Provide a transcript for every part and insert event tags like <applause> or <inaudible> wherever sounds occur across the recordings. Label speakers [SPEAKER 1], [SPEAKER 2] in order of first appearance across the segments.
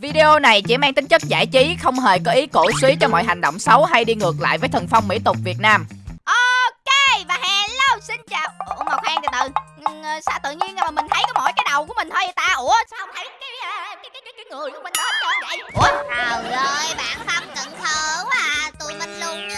[SPEAKER 1] Video này chỉ mang tính chất giải trí, không hề có ý cổ suý cho mọi hành động xấu hay đi ngược lại với thần phong mỹ tục Việt Nam.
[SPEAKER 2] Ok và hello xin chào Ủa mà khoan từ từ ờ, Sao tự nhiên mà mình thấy có mỗi cái đầu của mình thôi vậy ta Ủa sao không thấy cái cái, cái, cái, cái người của mình đó hết trơn vậy Ủa
[SPEAKER 3] Trời ơi, bạn Phong cận thơ quá à Tụi mình luôn. như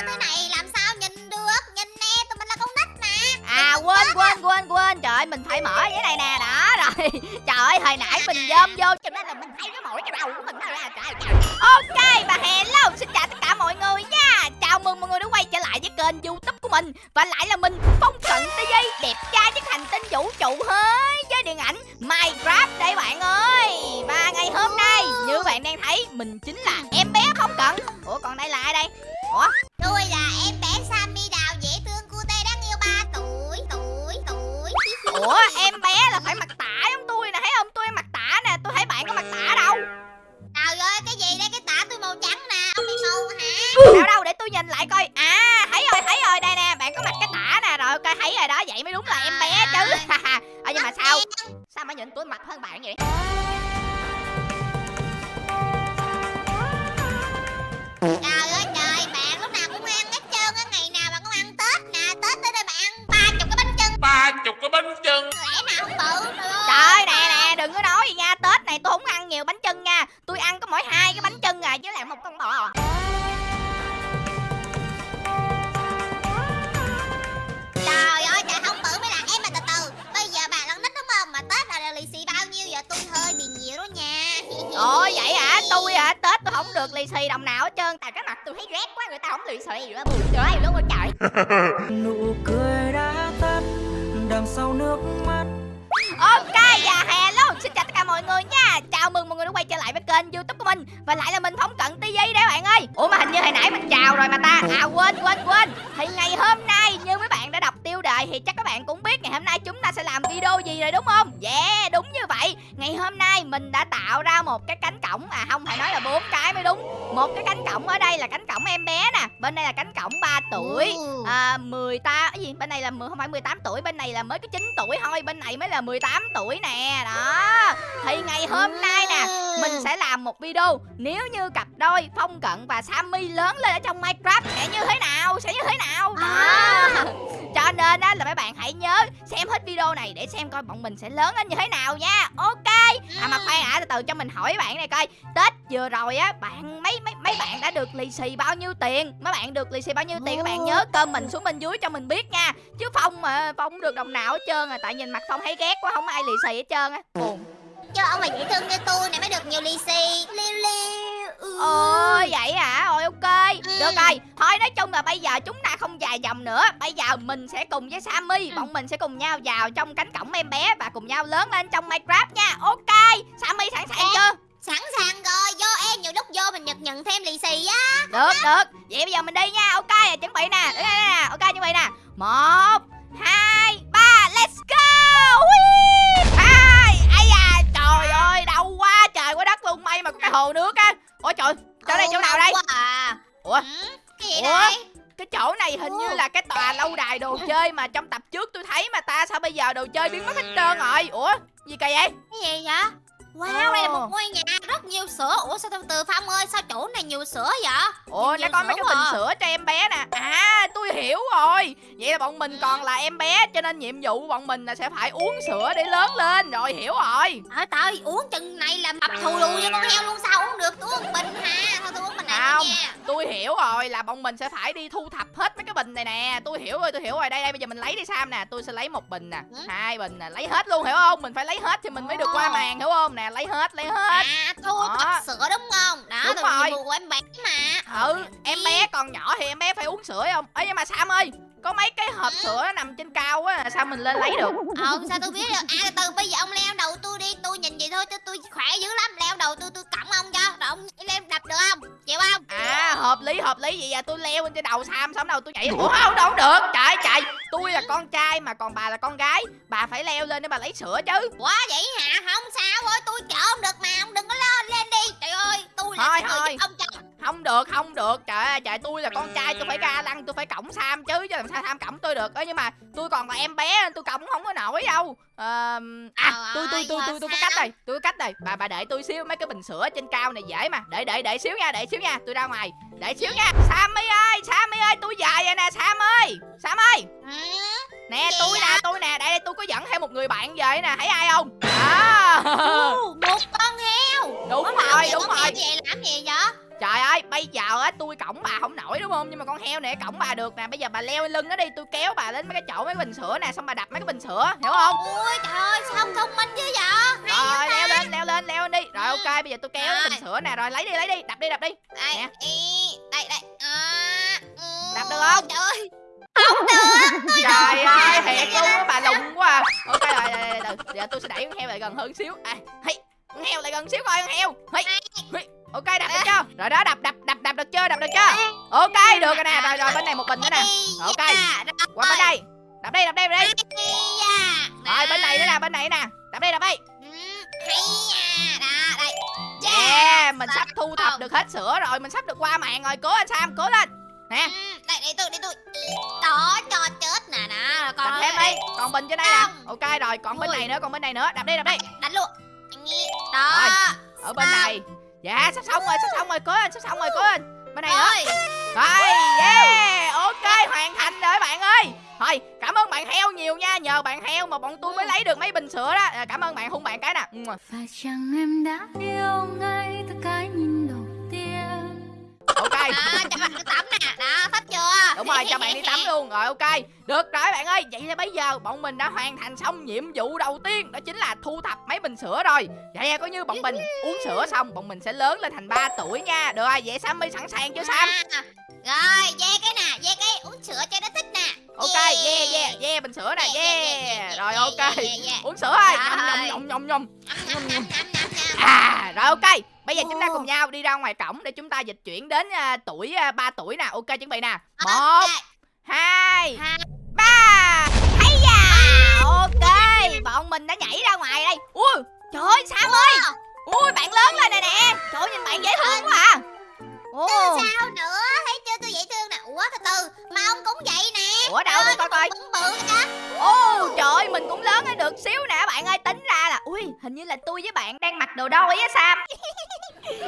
[SPEAKER 2] quên quên quên quên. Trời ơi, mình phải mở cái này nè. Đó, rồi. <laughs> Trời ơi, hồi nãy mình dơm vô cho nên là mình thấy cái mỗi cái đầu của mình thôi à trời trời. Ok và hello xin chào tất cả mọi người nha. Chào mừng mọi người đã quay trở lại với kênh youtube của mình. Và lại là mình, Phong Cận TV Đẹp trai nhất hành tinh vũ trụ hơi với điện ảnh Minecraft đây bạn ơi. Và ngày hôm nay, như bạn đang thấy, mình chính là em bé không Cận. Ủa, còn đây là ai đây? Ủa?
[SPEAKER 3] Tôi là em
[SPEAKER 2] Ủa em bé là phải mặc tả giống tôi nè Thấy không? Tôi mặc tả nè Tôi thấy bạn có mặc tả đâu.
[SPEAKER 3] Trời ơi, cái gì đây, cái
[SPEAKER 2] mình chào rồi mà ta. À quên quên quên. Thì ngày hôm nay như mấy bạn đã đọc tiêu đề Thì chắc các bạn cũng biết ngày hôm nay chúng ta sẽ làm video gì rồi đúng không? Yeah đúng như vậy Ngày hôm nay mình đã tạo ra một cái cánh cổng À không phải nói là bốn cái mới đúng. Một cái cánh cổng ở đây là cánh cổng em bé nè Bên đây là cánh cổng 3 tuổi. À, 18 cái gì? Bên này là 10, không phải 18 tuổi bên này là mới có 9 tuổi thôi bên này mới là 18 tuổi nè. Đó. Thì ngày hôm nay nè mình sẽ làm một video. Nếu như cặp đôi phong cận và sammy lớn lên ở trong minecraft sẽ như thế nào? Sẽ như thế nào? Đó.
[SPEAKER 3] À.
[SPEAKER 2] cho nên á là mấy bạn hãy nhớ xem hết video này để xem coi bọn mình sẽ lớn lên như thế nào nha. Ok à mà khoan hả từ từ cho mình hỏi bạn này coi. Tết vừa rồi á bạn mấy mấy mấy bạn đã được lì xì bao nhiêu tiền? Mấy bạn được lì xì bao nhiêu tiền các bạn nhớ cơm mình xuống bên dưới cho mình biết nha. Chứ phong mà phong được đồng nào hết trơn à tại nhìn mặt phong thấy ghét quá không ai lì xì hết trơn á. Buồn
[SPEAKER 3] Cho ông mà dễ thương như tôi này mới được nhiều lì xì. Liêu liêu ừ.
[SPEAKER 2] ôi vậy hả? Rồi ok.
[SPEAKER 3] Ừ.
[SPEAKER 2] được rồi. Thôi nói chung là bây giờ chúng ta không dài dòng nữa. Bây giờ mình sẽ cùng với sammy
[SPEAKER 3] Ừ.
[SPEAKER 2] bọn mình sẽ cùng nhau vào trong cánh cổng em bé và cùng nhau lớn lên trong minecraft nha. Ok. Sammy sẵn sàng chưa?
[SPEAKER 3] Sẵn sàng rồi, vô em nhiều lúc vô mình nhật nhận thêm lì xì á.
[SPEAKER 2] Được được. Vậy bây giờ mình đi nha. Ok chuẩn bị nè. Đứng đây nè. Ok chuẩn bị nè. Một hai ba let's go. Hui! Trời ơi đau quá trời quá đất luôn. May mà có cái hồ nước á. Ôi trời chỗ này chỗ nào đây?
[SPEAKER 3] À.
[SPEAKER 2] Ủa?
[SPEAKER 3] Ừ, Cái gì
[SPEAKER 2] Ủa?
[SPEAKER 3] đây?
[SPEAKER 2] Cái chỗ này hình như là cái tòa lâu đài đồ chơi mà trong tập trước tôi thấy mà ta sao bây giờ đồ chơi biến mất hết trơn rồi? Ủa gì kỳ vậy?
[SPEAKER 3] Cái gì vậy Wow, đây là một ngôi nhà rất nhiều sữa. Ủa sao từ từ Phong ơi, sao chỗ này nhiều sữa vậy?
[SPEAKER 2] Ủa nó có mấy cái bình
[SPEAKER 3] à.
[SPEAKER 2] sữa cho em bé nè. À tôi hiểu rồi. Vậy là bọn mình còn là em bé cho nên nhiệm vụ của bọn mình là sẽ phải uống sữa để lớn lên. Rồi hiểu rồi.
[SPEAKER 3] Trời trời, uống chừng này là mập thù lù như con heo luôn. Sao uống được? Tôi uống bình ha, thôi tôi uống bình này
[SPEAKER 2] Không.
[SPEAKER 3] nha.
[SPEAKER 2] tôi hiểu rồi là bọn mình sẽ phải đi thu thập hết mấy cái bình này nè. Tôi hiểu rồi tôi hiểu rồi. Đây đây bây giờ mình lấy đi sam nè. Tôi sẽ lấy một bình nè.
[SPEAKER 3] Ừ.
[SPEAKER 2] hai bình nè. Lấy hết luôn hiểu không? Mình phải lấy hết thì mình mới được qua màn hiểu không nè lấy hết lấy hết
[SPEAKER 3] À, thu
[SPEAKER 2] Đó.
[SPEAKER 3] sữa đúng không Đó,
[SPEAKER 2] Đúng rồi.
[SPEAKER 3] vụ của em bé mà
[SPEAKER 2] ừ em bé còn nhỏ thì em bé phải uống sữa không ấy nhưng mà sam ơi có mấy cái hộp sữa nằm trên cao á sao mình lên lấy được?
[SPEAKER 3] Ờ, sao tôi biết được À, từ bây giờ ông leo đầu tôi đi. Tôi nhìn vậy thôi, tôi, tôi khỏe dữ lắm. Leo đầu tôi, tôi cõng ông cho. Rồi ông leo đập được không? Chịu không?
[SPEAKER 2] À hợp lý hợp lý. Vậy à tôi leo lên trên đầu sam xong đầu tôi nhảy ủa? Không đâu được. Trời trời. Tôi là con trai mà còn bà là con gái. Bà phải leo lên để bà lấy sữa chứ.
[SPEAKER 3] Quá vậy hả? Không sao ơi, tôi chở ông được mà. Ông đừng có lo lên đi. Trời ơi, tôi là
[SPEAKER 2] Thôi,
[SPEAKER 3] người
[SPEAKER 2] thôi.
[SPEAKER 3] giúp ông cho
[SPEAKER 2] không được không được. Trời ơi trời tôi là con trai tôi phải ga lăng tôi phải cổng sam chứ chứ làm sao sam cổng tôi được. Ơ nhưng mà tôi còn là em bé tôi cổng không có nổi đâu. Ờ, à tôi tôi tôi tôi tôi có cách rồi tôi có cách rồi bà bà đợi tôi xíu mấy cái bình sữa trên cao này dễ mà. Đợi đợi đợi xíu nha đợi xíu nha tôi ra ngoài. Đợi xíu nha. Sammy ơi sammy ơi tôi về rồi nè sam ơi. Sam ơi. Nè tôi nè tôi nè đây đây tôi có dẫn theo một người bạn về nè thấy ai không? À.
[SPEAKER 3] Một con heo.
[SPEAKER 2] Đúng rồi đúng rồi.
[SPEAKER 3] vậy làm gì vậy
[SPEAKER 2] Trời ơi, bây giờ á tôi cổng bà không nổi đúng không? Nhưng mà con heo này cổng bà được nè. Bây giờ bà leo lên lưng nó đi, tôi kéo bà đến mấy cái chỗ mấy cái bình sữa nè, xong bà đập mấy cái bình sữa, hiểu không?
[SPEAKER 3] ôi trời ơi sao không thông minh chứ vậy
[SPEAKER 2] Rồi, leo lên, leo lên, leo lên đi. Rồi ok, bây giờ tôi kéo cái bình
[SPEAKER 3] Rồi.
[SPEAKER 2] sữa nè, rồi lấy đi, lấy đi, đập đi, đập đi.
[SPEAKER 3] đây
[SPEAKER 2] Nè.
[SPEAKER 3] đây đây à, ừ,
[SPEAKER 2] Đập được không?
[SPEAKER 3] trời ơi <laughs>
[SPEAKER 2] Trời ơi, thiệt luôn á, bà lùng quá à. Ok rồi, rồi, rồi, rồi. Giờ tôi sẽ đẩy con heo lại gần hơn xíu. À, hey, con heo lại gần xíu coi con heo. Hey, hey. Ok, đập được chưa? Rồi đó, đập, đập, đập, đập được chưa? Đập được chưa? Ok, được rồi nè. Rồi, rồi, bên này một bình nữa nè. Ok.
[SPEAKER 3] dạ, rồi.
[SPEAKER 2] Qua bên đây. Đập đi, đập đi, đập đi.
[SPEAKER 3] Dạ.
[SPEAKER 2] Rồi bên này nữa nè, bên này nè. Đập đi, đập đi.
[SPEAKER 3] Ừ, nha đó đây
[SPEAKER 2] Yeah, mình sắp thu thập được hết sữa rồi, mình sắp được qua màn rồi. Cố anh Sam, cố lên. Nè,
[SPEAKER 3] Ừ, đây để tôi để tôi đó cho chết nè nè còn
[SPEAKER 2] đập thêm đi. Còn bình trên đây nè. Ok rồi, còn bên này nữa, còn bên này nữa. Đập đi, đập đi.
[SPEAKER 3] đánh luôn đó.
[SPEAKER 2] Ở bên này. Dạ, sắp xong rồi, sắp xong rồi, cố lên, sắp xong rồi, cố lên. Bên này nữa.
[SPEAKER 3] ơi
[SPEAKER 2] Rồi, yeah, ok, hoàn thành rồi bạn ơi. Thôi, cảm ơn bạn heo nhiều nha, nhờ bạn heo mà bọn tôi mới lấy được mấy bình sữa đó. À, Cảm ơn bạn hung bạn cái nè.
[SPEAKER 4] Phải chăng em đã yêu ngay
[SPEAKER 2] Ok.
[SPEAKER 3] đó cho bạn đi tắm nè đó thích chưa
[SPEAKER 2] Đúng rồi, cho bạn đi tắm <laughs> luôn. Rồi ok. Được rồi bạn ơi, vậy là bây giờ bọn mình đã hoàn thành xong nhiệm vụ đầu tiên, đó chính là thu thập mấy bình sữa rồi. Vậy coi như bọn mình uống sữa xong, bọn mình sẽ lớn lên thành 3 tuổi nha. Được rồi, vậy Sammy sẵn sàng chưa Sam?
[SPEAKER 3] À, rồi ve cái nè ve cái uống sữa cho nó thích nè
[SPEAKER 2] Ok, yeah yeah, yeah bình sữa nè, yeah. Rồi ok. Uống sữa thôi. Nhom nhom nhom nhom.
[SPEAKER 3] Nhâm.
[SPEAKER 2] À, rồi ok. Bây giờ chúng ta cùng nhau đi ra ngoài cổng để chúng ta dịch chuyển đến à, tuổi à, 3 tuổi nè. Ok chuẩn bị nè. Một,
[SPEAKER 3] Ok.
[SPEAKER 2] hai,
[SPEAKER 3] Hai.
[SPEAKER 2] ba.
[SPEAKER 5] Hay da Ok Bọn mình đã nhảy ra ngoài đây. Ui Trời ơi Sam ơi. Ui bạn lớn lên nè nè. Trời ơi, nhìn bạn dễ thương quá à. Ồ.
[SPEAKER 3] Sao nữa? Thấy chưa? Tôi dễ thương nè. Ủa từ từ. Mà ông cũng vậy nè.
[SPEAKER 2] Ủa đâu? Tôi coi coi.
[SPEAKER 3] bự
[SPEAKER 2] Ồ trời ơi mình cũng lớn lên được xíu nè. Bạn ơi Tính ra là Ui hình như là tôi với bạn đang mặc đồ đôi á Sam <laughs>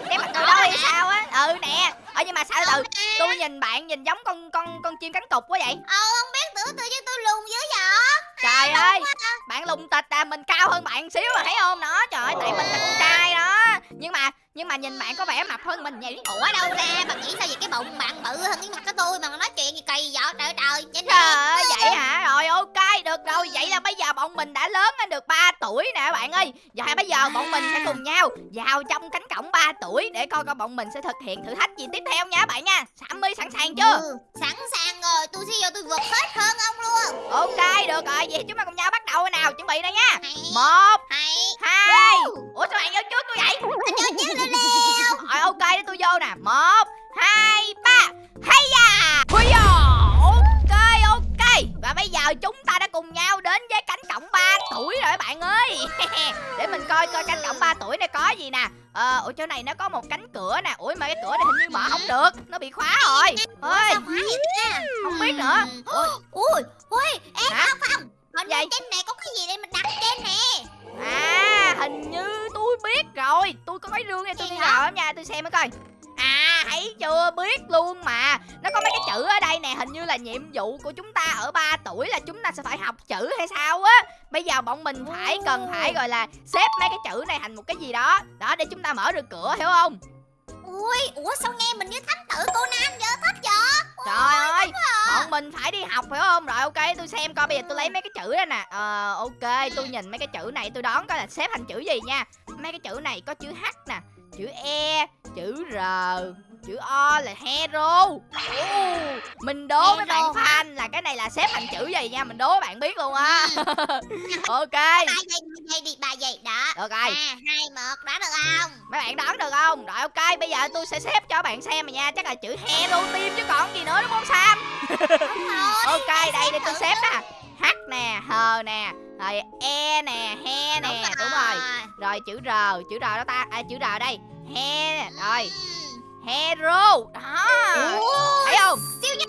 [SPEAKER 2] Đang mặc đồ đôi hay sao á? Ừ nè. Ờ nhưng mà sao từ Tôi nhìn bạn nhìn giống con con con chim cánh cụt quá vậy?
[SPEAKER 3] Ờ không biết tưởng tôi chứ tôi lùn dữ vậy?
[SPEAKER 2] Trời ơi Bạn lùng tịch à mình cao hơn bạn xíu mà thấy không? Đó Trời ơi tại mình là con trai đó. Nhưng mà nhưng mà nhìn bạn có vẻ mập hơn mình vậy.
[SPEAKER 3] Ủa đâu ra bạn nghĩ sao vậy? Cái bụng bạn bự hơn cái mặt của tôi mà nói chuyện gì kỳ vậy? Trời trời
[SPEAKER 2] Trời ơi vậy hả? Rồi ok được rồi. Vậy là bây giờ bọn mình đã lớn lên được 3 tuổi nè bạn ơi. Và bây giờ bọn mình sẽ cùng nhau Vào trong cánh cổng 3 tuổi Để coi coi bọn mình sẽ thực hiện thử thách gì tiếp theo nha bạn nha. Sammy sẵn sàng chưa?
[SPEAKER 3] Ừ, sẵn sàng rồi. Tôi sẽ vô tôi vượt hết hơn ông luôn.
[SPEAKER 2] Ok được rồi. Vậy chúng ta cùng nhau bắt đầu nào. Chuẩn bị đây nha. Một hai. Ủa sao bạn vô trước tôi vậy?
[SPEAKER 3] Anh vô chứ lên leo
[SPEAKER 2] Rồi ok để tôi vô nè một hai ba. Hay da! Da! Ok ok. Và bây giờ chúng ta đã cùng nhau đến với cánh cổng 3 tuổi rồi bạn ơi. <laughs> Để mình coi coi cánh cổng 3 tuổi này có gì nè. Ờ, ở chỗ này nó có một cánh cửa nè. Ủa mà cái cửa này hình như mở không được. Nó bị khóa rồi. Ơi Không biết nữa. Ủa,
[SPEAKER 3] ui ui em không không.
[SPEAKER 2] Gì?
[SPEAKER 3] trên này có cái gì để mình đặt trên nè
[SPEAKER 2] À hình như tôi biết rồi. Tôi có cái rương này tôi đi vào lắm nha Tôi xem mới coi. À thấy chưa biết luôn mà. Nó có mấy cái chữ ở đây nè Hình như là nhiệm vụ của chúng ta ở 3 tuổi Là chúng ta sẽ phải học chữ hay sao á. Bây giờ bọn mình phải cần phải gọi là Xếp mấy cái chữ này thành một cái gì đó. Đó để chúng ta mở được cửa hiểu không
[SPEAKER 3] ui ủa sao nghe mình như thám tử Conan vậy? Thích vậy?
[SPEAKER 2] Trời ơi Bọn mình phải đi học phải không? Rồi ok tôi xem coi bây giờ tôi lấy mấy cái chữ đó nè. Ờ ok tôi nhìn mấy cái chữ này tôi đoán coi là xếp thành chữ gì nha. Mấy cái chữ này có chữ H nè Chữ E Chữ R Chữ O là hero. Ồ, Mình đố mấy bạn fan là cái này là xếp thành chữ gì nha Mình đố bạn biết luôn á. <laughs> Ok.
[SPEAKER 3] Ba giây ba giây đi ba giây đó.
[SPEAKER 2] Được rồi
[SPEAKER 3] hai một đoán được không?
[SPEAKER 2] Mấy bạn đoán được không? Rồi ok bây giờ tôi sẽ xếp cho bạn xem mà nha Chắc là chữ hero team chứ còn gì nữa đúng không Sam?
[SPEAKER 3] Đúng rồi <laughs>
[SPEAKER 2] Ok đây để tôi xếp nè H nè H nè Rồi E nè He nè Đúng rồi. Rồi. Chữ R Chữ R đó ta. À chữ R đây. He nè Rồi. Hero. Đó. Thấy không?
[SPEAKER 3] siêu nhân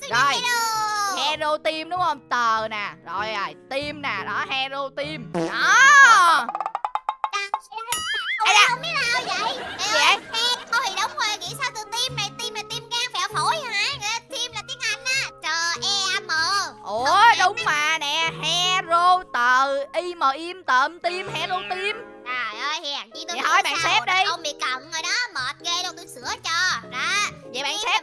[SPEAKER 3] siêu nhân
[SPEAKER 2] Rồi.
[SPEAKER 3] hero.
[SPEAKER 2] Hero team đúng không? Tờ nè. Rồi rồi. Team nè. Đó hero team. Đó.
[SPEAKER 3] Ôi, không biết nào vậy?
[SPEAKER 2] Gì
[SPEAKER 3] Ê
[SPEAKER 2] vậy?
[SPEAKER 3] Hero thì đúng rồi. Nghĩ sao từ team này
[SPEAKER 2] ủa đúng mà nè hero tờ im im tợm team hero team
[SPEAKER 3] trời ơi hèn chi tôi
[SPEAKER 2] Vậy thôi, bạn xếp đi.
[SPEAKER 3] ông bị cận rồi đó mệt ghê đâu tôi sửa cho đó
[SPEAKER 2] vậy bạn
[SPEAKER 3] Team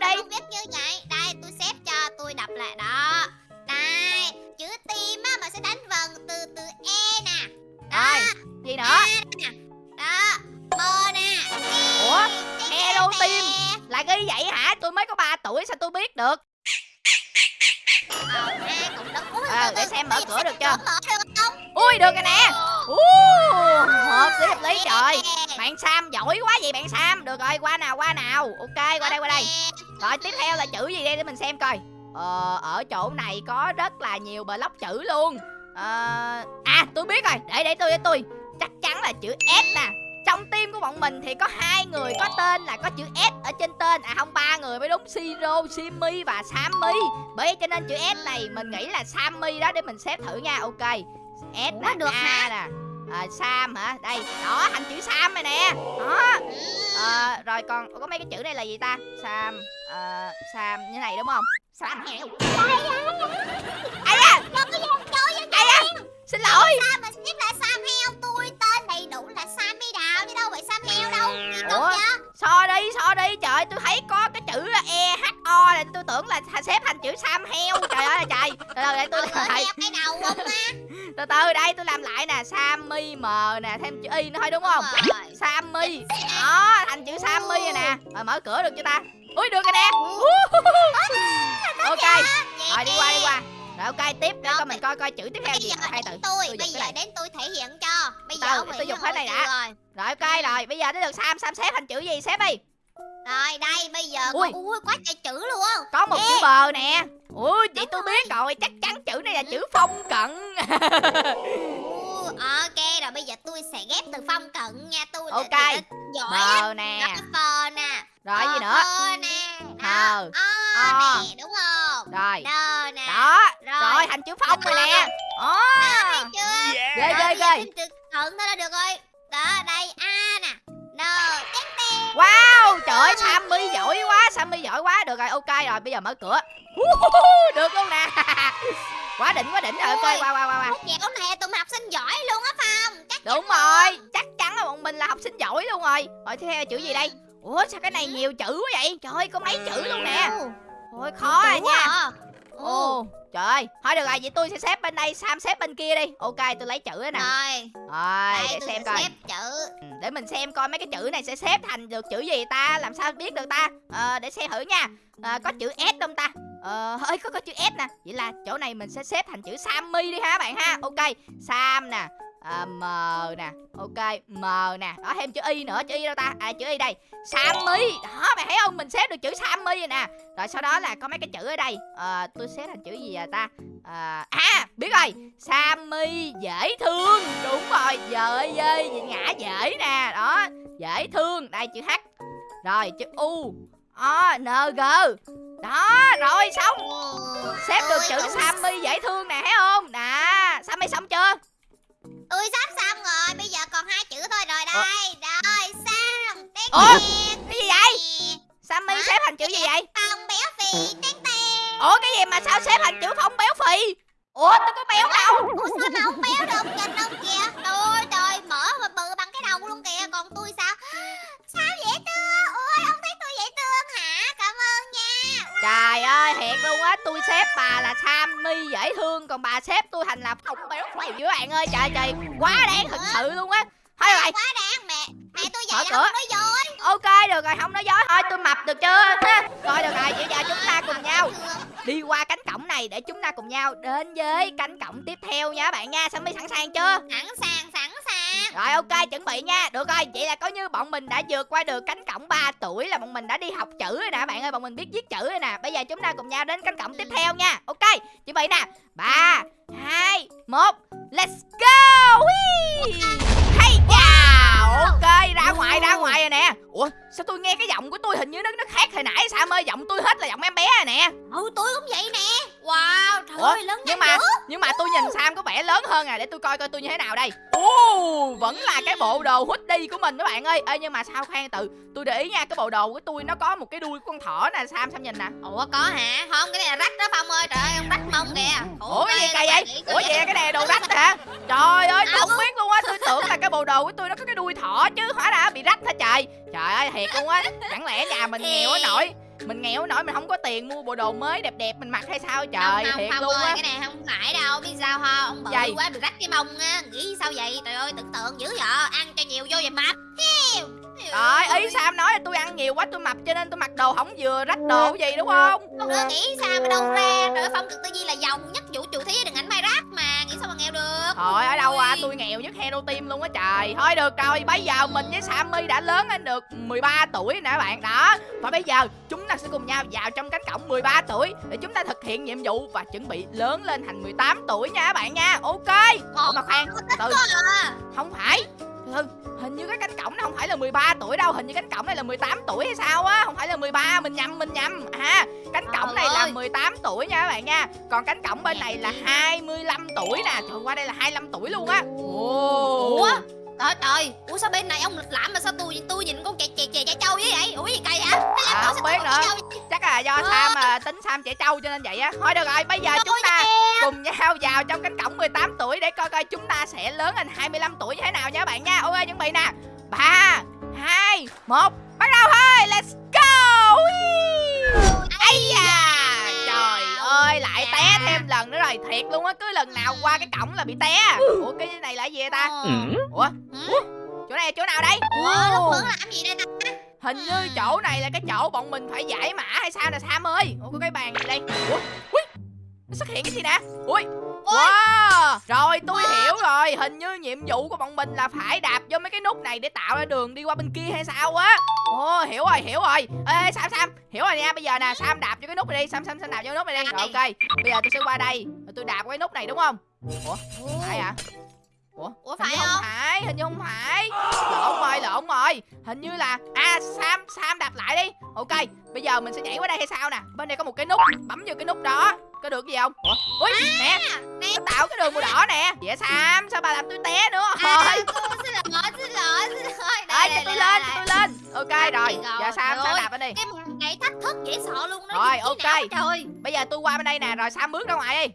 [SPEAKER 3] vậy
[SPEAKER 2] bạn sam? Được rồi qua nào qua nào. Ok qua đây qua đây. Rồi tiếp theo là chữ gì đây? Để mình xem coi. Ờ, ở chỗ này có rất là nhiều block chữ luôn. Ờ, à tôi biết rồi. Để để tôi để tôi. Chắc chắn là chữ S nè. Trong team của bọn mình thì có hai người có tên là có chữ S ở trên tên. À không ba người mới đúng Siro, Simi và Sammy. Bởi cho nên chữ S này mình nghĩ là Sammy đó. Để mình xếp thử nha. Ok. S
[SPEAKER 3] Ủa,
[SPEAKER 2] nè
[SPEAKER 3] được
[SPEAKER 2] A
[SPEAKER 3] hả?
[SPEAKER 2] nè à, Sam hả? Đây đó thành chữ Sam này nè. Đó. Ờ, rồi còn có mấy cái chữ này là gì ta? Sam ờ, Sam như này đúng không? Sam heo ai da! Ai da! Xin lỗi!
[SPEAKER 3] Sao mà xếp lại Sam heo
[SPEAKER 2] này tôi tưởng là xếp thành chữ Sam heo. Trời ơi là trời. Từ từ để tôi làm lại.
[SPEAKER 3] cái đầu không á. <laughs>
[SPEAKER 2] Từ từ đây tôi làm lại nè. Sammy m nè thêm chữ y nữa thôi đúng không?
[SPEAKER 3] Đúng.
[SPEAKER 2] Sammy. Đó thành chữ Sammy rồi nè. Rồi mở cửa được chưa ta? Ui được rồi nè. Ok.
[SPEAKER 3] Vậy
[SPEAKER 2] rồi đi qua đi qua. Rồi ok tiếp để coi mình coi coi chữ tiếp theo gì. hai từ.
[SPEAKER 3] tôi, bây giờ đến tôi thể hiện cho. Bây giờ
[SPEAKER 2] tôi
[SPEAKER 3] hỏi
[SPEAKER 2] cái này đã.
[SPEAKER 3] rồi.
[SPEAKER 2] Rồi ok rồi. Bây giờ tới được Sam. Sam xếp thành chữ gì? Xếp đi
[SPEAKER 3] Rồi đây bây giờ
[SPEAKER 2] Ui.
[SPEAKER 3] con ui quá trời chữ luôn
[SPEAKER 2] có một
[SPEAKER 3] Ê.
[SPEAKER 2] chữ bờ nè. Ui vậy tôi biết rồi chắc chắn chữ này là chữ phong cận.
[SPEAKER 3] Ok rồi bây giờ tôi sẽ ghép từ phong cận nha. Tôi
[SPEAKER 2] Ok.
[SPEAKER 3] là giỏi
[SPEAKER 2] bờ nè.
[SPEAKER 3] Phờ nè.
[SPEAKER 2] Rồi gì
[SPEAKER 3] Ờ,
[SPEAKER 2] nữa?
[SPEAKER 3] Hơ nè. Đó. O
[SPEAKER 2] O.
[SPEAKER 3] nè đúng không?
[SPEAKER 2] Rồi.
[SPEAKER 3] Đơ nè.
[SPEAKER 2] Đó.
[SPEAKER 3] Rồi.
[SPEAKER 2] rồi thành chữ phong rồi nè. Ồ. Ghê ghê ghê.
[SPEAKER 3] chữ cận thôi là được rồi. Đó đây A nè. Tén
[SPEAKER 2] wow trời ơi Sammy giỏi quá Sammy giỏi quá. Được rồi ok rồi bây giờ mở cửa. <laughs> Được luôn nè. <laughs> Quá đỉnh quá đỉnh rồi ok qua qua qua qua.
[SPEAKER 3] Dạo này tụi học sinh giỏi luôn á Phong Chắc
[SPEAKER 2] đúng rồi chắc chắn là bọn mình là học sinh giỏi luôn rồi. Rồi tiếp theo là chữ gì đây? Ủa sao cái này nhiều chữ quá vậy? Trời ơi có mấy chữ luôn nè. Ôi khó à nha.
[SPEAKER 3] à. Ồ.
[SPEAKER 2] Trời ơi thôi được rồi vậy tôi sẽ xếp bên đây sam xếp bên kia đi. Ok tôi lấy chữ nè.
[SPEAKER 3] Rồi.
[SPEAKER 2] Rồi để xem coi.
[SPEAKER 3] xếp chữ.
[SPEAKER 2] Ừ, để mình xem coi mấy cái chữ này sẽ xếp thành được chữ gì ta làm sao biết được ta? Ờ, để xem thử nha. Ờ, có chữ s không ta? Ờ ơi có có chữ s nè. Vậy là chỗ này mình sẽ xếp thành chữ sammy đi ha bạn ha. Ok sam nè à, m nè. Ok m nè. Đó thêm chữ y nữa chữ y đâu ta? À chữ y đây. Sammy. Đó bạn thấy không? Mình xếp được chữ sammy rồi nè. Rồi sau đó là có mấy cái chữ ở đây. À, tôi xếp thành chữ gì à ta? À, à biết rồi. Sammy dễ thương. Đúng rồi. Dời dơi ngã dễ nè. Đó dễ thương. Đây chữ h. Rồi chữ u. O n g. Đó rồi xong. Xếp được chữ sammy dễ thương nè thấy không? Nè sammy xong chưa?
[SPEAKER 3] Tôi sắp xong rồi Bây giờ còn hai chữ thôi rồi
[SPEAKER 2] Ủa?
[SPEAKER 3] đây. Rồi Sam Tén
[SPEAKER 2] Ủa? cái gì vậy? Sammy
[SPEAKER 3] Hả?
[SPEAKER 2] xếp thành chữ gì vậy?
[SPEAKER 3] Phong béo phì Tén tén
[SPEAKER 2] ủa cái gì mà sao xếp thành chữ phong béo phì? Ủa tôi có béo đâu.
[SPEAKER 3] Ủa sao mà không béo được? Nhìn không kìa. Trời ơi trời Mở mà bự bằng cái đầu luôn kìa. Còn tôi Sao
[SPEAKER 2] Trời ơi, thiệt luôn á, tôi xếp bà là Sammy dễ thương Còn bà xếp tôi thành là phong béo phì với bạn ơi. Trời trời, quá đáng thật sự luôn á. Thôi rồi,
[SPEAKER 3] Quá đáng mẹ Mẹ tôi vậy là
[SPEAKER 2] cửa.
[SPEAKER 3] không nói dối.
[SPEAKER 2] Ok được rồi, không nói dối. Thôi tôi mập được chưa? Rồi được rồi, bây giờ chúng ta cùng nhau đi qua cánh cổng này Để chúng ta cùng nhau đến với cánh cổng tiếp theo nha bạn nha. Sammy sẵn sàng chưa?
[SPEAKER 3] Sẵn sàng
[SPEAKER 2] rồi ok, chuẩn bị nha. Được rồi, vậy là coi như bọn mình đã vượt qua được cánh cổng 3 tuổi Là bọn mình đã đi học chữ rồi nè Bạn ơi, bọn mình biết viết chữ rồi nè. Bây giờ chúng ta cùng nhau đến cánh cổng tiếp theo nha. Ok, chuẩn bị nè. 3, 2, 1 Let's go! Ui. Hay ok ra ngoài ra ngoài rồi nè. Ủa sao tôi nghe cái giọng của tôi hình như nó nó khác hồi nãy sao ơi? Giọng tôi hết là giọng em bé rồi nè.
[SPEAKER 3] Ừ tôi cũng vậy nè. Wow trời
[SPEAKER 2] Ủa,
[SPEAKER 3] ơi lớn
[SPEAKER 2] nhưng mà
[SPEAKER 3] dữ.
[SPEAKER 2] nhưng mà tôi nhìn Sam có vẻ lớn hơn à. Để tôi coi coi tôi như thế nào đây. Ồ, vẫn là cái bộ đồ hoodie của mình các bạn ơi. Ê nhưng mà sao khoan từ tôi để ý nha cái bộ đồ của tôi nó có một cái đuôi của con thỏ nè Sam Sam nhìn nè.
[SPEAKER 3] Ủa có hả? Không cái này là rách đó Phong ơi. Trời ơi ông rách mông kìa.
[SPEAKER 2] Ủa cái gì kỳ vậy Ủa vậy? cái này đồ rách hả? Trời ơi tôi không biết luôn á Tôi tưởng là cái bộ đồ của tôi nó có cái đuôi thỏ chứ Hóa ra bị rách hả trời? Trời ơi thiệt luôn á Chẳng lẽ nhà mình nghèo quá nổi? Mình nghèo quá nổi mình không có tiền mua bộ đồ mới đẹp đẹp mình mặc hay sao? Trời
[SPEAKER 3] không, không,
[SPEAKER 2] thiệt
[SPEAKER 3] không
[SPEAKER 2] luôn
[SPEAKER 3] ơi,
[SPEAKER 2] á.
[SPEAKER 3] cái này không phải đâu biết sao không ông bự
[SPEAKER 2] Vậy?
[SPEAKER 3] quá bị rách cái mông á nghĩ sao vậy? Trời ơi tưởng tượng dữ vậy ăn cho nhiều vô vậy mập.
[SPEAKER 2] Rồi ý Sam nói là tôi ăn nhiều quá tôi mập cho nên tôi mặc đồ không vừa rách đồ gì đúng không
[SPEAKER 3] không? được nghĩ sao mà đâu ra trời ơi phong cực tư duy là giàu nhất vũ trụ thế đừng ảnh
[SPEAKER 2] Thôi ở đâu à tôi nghèo nhất hero team luôn á trời. Thôi được rồi bây giờ mình với Sammy đã lớn lên được 13 tuổi nè các bạn. Đó Và bây giờ chúng ta sẽ cùng nhau vào trong cánh cổng 13 tuổi Để chúng ta thực hiện nhiệm vụ và chuẩn bị lớn lên thành 18 tuổi nha các bạn nha. Ok Ủa mà khoan từ từ
[SPEAKER 3] à.
[SPEAKER 2] không phải ừ, hình như cái cánh cổng nó không phải là 13 tuổi đâu hình như cánh cổng này là 18 tuổi hay sao á không phải là 13 mình nhầm mình nhầm. À cánh cổng
[SPEAKER 3] Trời
[SPEAKER 2] này là
[SPEAKER 3] ơi.
[SPEAKER 2] 18 tuổi nha các bạn nha còn cánh cổng bên này là 25 tuổi nè trời qua đây là 25 tuổi luôn á. Ồ.
[SPEAKER 3] ủa trời trời ủa sao bên này ông lịch lãm mà sao tôi tôi nhìn con trẻ trẻ trẻ trẻ trâu với vậy? Ủa gì kỳ hả
[SPEAKER 2] À, không biết nữa. chắc là do
[SPEAKER 3] Ờ.
[SPEAKER 2] Sam mà tính Sam trẻ trâu cho nên vậy á. Thôi được rồi bây giờ chúng ta cùng nhau vào trong cánh cổng 18 tuổi để coi coi chúng ta sẽ lớn lên 25 tuổi như thế nào nha các bạn nha. Ok chuẩn bị nè. Ba hai một bắt đầu thôi. Let's go! Ơi lại té thêm lần nữa rồi thiệt luôn á cứ lần nào qua cái cổng là bị té. Ủa cái này là cái gì vậy ta?
[SPEAKER 3] Ờ.
[SPEAKER 2] ủa?
[SPEAKER 3] Ừ.
[SPEAKER 2] chỗ này là chỗ nào đây?
[SPEAKER 3] Ủa lúc bữa làm gì đây ta?
[SPEAKER 2] Hình như chỗ này là cái chỗ bọn mình phải giải mã hay sao nè Sam ơi? Ủa có cái bàn gì đây? Ủa? Ui! Nó xuất hiện cái gì nè? Ui Wow. Rồi tôi hiểu rồi. Hình như nhiệm vụ của bọn mình là phải đạp vô mấy cái nút này Để tạo ra đường đi qua bên kia hay sao á. Ồ hiểu rồi hiểu rồi. Ê Sam Sam. Hiểu rồi nha bây giờ nè Sam đạp vô cái nút này đi. Sam Sam Sam đạp vô cái nút này đi. Rồi ok. Bây giờ tôi sẽ qua đây. Rồi tôi đạp qua cái nút này đúng không? Ủa phải à Ủa
[SPEAKER 3] Ủa, phải
[SPEAKER 2] không
[SPEAKER 3] không?
[SPEAKER 2] phải hình như không phải. Lộn rồi lộn rồi. Hình như là à sam sam đạp lại đi. Ok bây giờ mình sẽ nhảy qua đây hay sao nè? Bên đây có một cái nút bấm vô cái nút đó có được gì không? Ủa? Ui nè
[SPEAKER 3] nè.
[SPEAKER 2] nó tạo cái đường màu đỏ nè. Dạ sam sao bà làm tôi té nữa?
[SPEAKER 3] À, tôi xin lỗi xin lỗi xin lỗi
[SPEAKER 2] đây
[SPEAKER 3] đây
[SPEAKER 2] cho tôi lên cho tôi lên. Ok rồi.
[SPEAKER 3] Rồi,
[SPEAKER 2] giờ sam sam
[SPEAKER 3] rồi.
[SPEAKER 2] đạp bên đi?
[SPEAKER 3] cái này thách thức dễ sợ luôn đó
[SPEAKER 2] Rồi, ok.
[SPEAKER 3] nào trời
[SPEAKER 2] bây giờ tôi qua bên đây nè rồi sam bước ra ngoài đi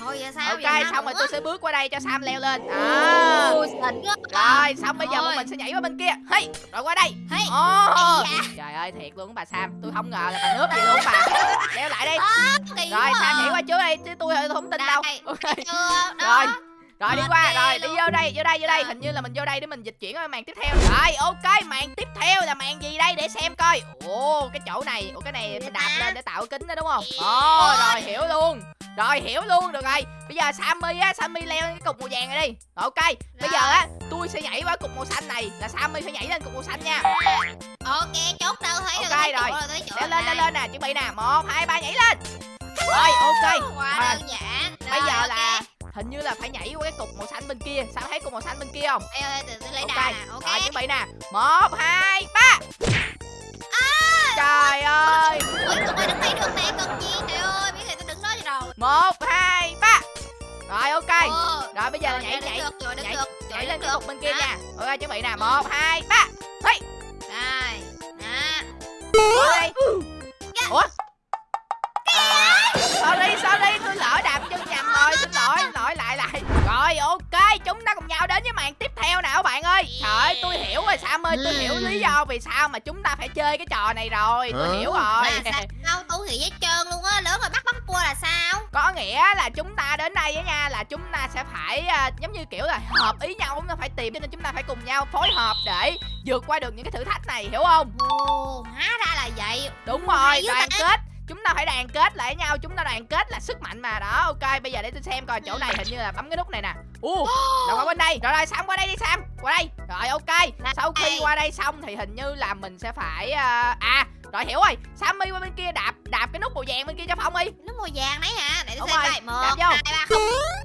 [SPEAKER 3] thôi giờ sao
[SPEAKER 2] ok
[SPEAKER 3] sao
[SPEAKER 2] xong rồi tôi sẽ bước qua đây cho sam leo lên. À rồi xong bây giờ bọn mình sẽ nhảy qua bên kia. Hey rồi qua đây.
[SPEAKER 3] Hey. Ây da.
[SPEAKER 2] trời ơi thiệt luôn bà Sam. Tôi không ngờ là bà nước gì luôn bà. Leo lại đi. Rồi Sam nhảy qua trước đây chứ tôi tôi không tin đâu.
[SPEAKER 3] Đây.
[SPEAKER 2] ok.
[SPEAKER 3] Chưa
[SPEAKER 2] rồi. Rồi đi qua. rồi đi vô đây vô đây vô đây.
[SPEAKER 3] Rồi.
[SPEAKER 2] hình như là mình vô đây để mình dịch chuyển qua màn tiếp theo. Rồi ok màn tiếp theo là màn gì đây? Để xem coi. Ồ cái chỗ này. Ồ cái này mình đạp lên để tạo kính đó đúng không? Ồ rồi hiểu luôn. Rồi hiểu luôn. Được rồi. Bây giờ Sammy á Sammy leo lên cái cục màu vàng này đi. Rồi, ok. Bây giờ á tôi sẽ nhảy qua cục màu xanh này. Là Sammy phải nhảy lên cục màu xanh nha.
[SPEAKER 3] Ok chốt đâu thấy
[SPEAKER 2] Ok,
[SPEAKER 3] rồi.
[SPEAKER 2] rồi.
[SPEAKER 3] chỗ
[SPEAKER 2] lên
[SPEAKER 3] đây.
[SPEAKER 2] lên nè. Chuẩn bị nè. Một hai ba nhảy lên. Rồi ok.
[SPEAKER 3] Quá
[SPEAKER 2] Rồi.
[SPEAKER 3] đơn giản.
[SPEAKER 2] Bây
[SPEAKER 3] Rồi,
[SPEAKER 2] giờ
[SPEAKER 3] ok.
[SPEAKER 2] là hình như là phải nhảy qua cái cục màu xanh bên kia. Sao thấy cục màu xanh bên kia không?
[SPEAKER 3] Ê, ê, từ lấy
[SPEAKER 2] ok.
[SPEAKER 3] đà nè ok.
[SPEAKER 2] Rồi chuẩn bị nè. Một hai ba. Trời ơi.
[SPEAKER 3] Ôi tụi ơi đứng đây được nè cần gì? Trời ơi biết rồi tôi đứng đó cho rồi.
[SPEAKER 2] Một hai ba. Rồi ok.
[SPEAKER 3] Ồ,
[SPEAKER 2] rồi bây giờ là
[SPEAKER 3] rồi,
[SPEAKER 2] nhảy nhảy
[SPEAKER 3] được, rồi, đứng
[SPEAKER 2] nhảy
[SPEAKER 3] được,
[SPEAKER 2] nhảy lên cái cục bên kia nha. Ok chuẩn bị nè. Một hai ba. Hey.
[SPEAKER 3] Rồi,
[SPEAKER 2] qua đây ủa? À, sorry sorry tôi lỡ đạp ok chúng ta cùng nhau đến với màn tiếp theo nào các bạn ơi. Trời ơi tôi hiểu rồi sam ơi tôi hiểu lý do vì sao mà chúng ta phải chơi cái trò này rồi tôi hiểu rồi.
[SPEAKER 3] Là sao <laughs> tôi nghĩ hết trơn luôn á lớn rồi bắt bắt cua là sao?
[SPEAKER 2] Có nghĩa là chúng ta đến đây á nha là chúng ta sẽ phải à, giống như kiểu là hợp ý nhau chúng ta phải tìm cho nên chúng ta phải cùng nhau phối hợp để vượt qua được những cái thử thách này hiểu không?
[SPEAKER 3] Ồ hóa ra là vậy.
[SPEAKER 2] Đúng rồi đoàn
[SPEAKER 3] ta.
[SPEAKER 2] kết chúng ta phải đoàn kết lại với nhau chúng ta đoàn kết là sức mạnh mà. Đó ok bây giờ để tôi xem coi chỗ này hình như là bấm cái nút này nè. U là qua bên đây rồi rồi sam qua đây đi sam qua đây. Rồi ok. Sau khi qua đây xong thì hình như là mình sẽ phải à, à rồi hiểu rồi. Sammy qua bên kia đạp đạp cái nút màu vàng bên kia cho phong đi.
[SPEAKER 3] Nó màu vàng đấy hả? Để tôi xem coi. Một
[SPEAKER 2] đạp vô.
[SPEAKER 3] hai ba không